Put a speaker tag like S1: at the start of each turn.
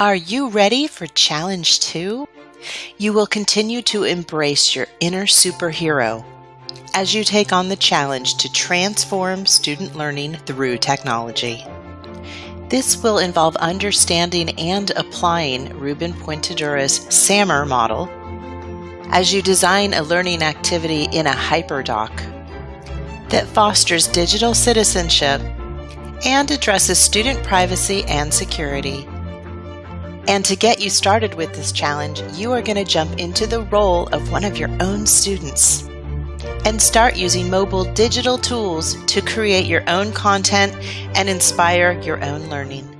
S1: Are you ready for Challenge 2? You will continue to embrace your inner superhero as you take on the challenge to transform student learning through technology. This will involve understanding and applying Ruben Puentedura's SAMR model as you design a learning activity in a hyperdoc that fosters digital citizenship and addresses student privacy and security. And to get you started with this challenge, you are going to jump into the role of one of your own students and start using mobile digital tools to create your own content and inspire your own learning.